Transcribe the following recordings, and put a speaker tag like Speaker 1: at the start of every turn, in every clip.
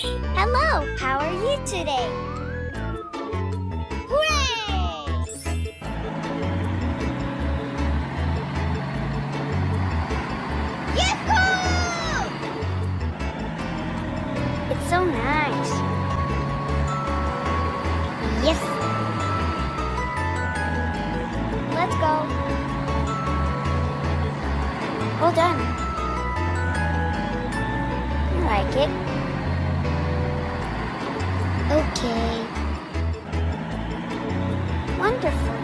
Speaker 1: Hello, how are you today? Hooray! It's so nice. Yes. Let's go. All done. Like it. Okay. Wonderful.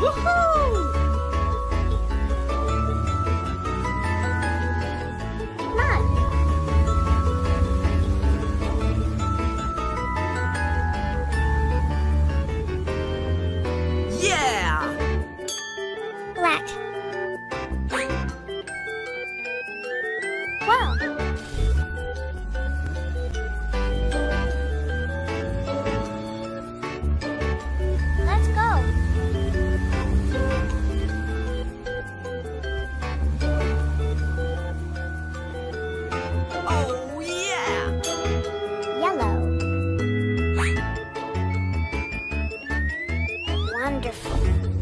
Speaker 1: Woohoo! Wow. Let's go.
Speaker 2: Oh, yeah!
Speaker 1: Yellow. Wonderful.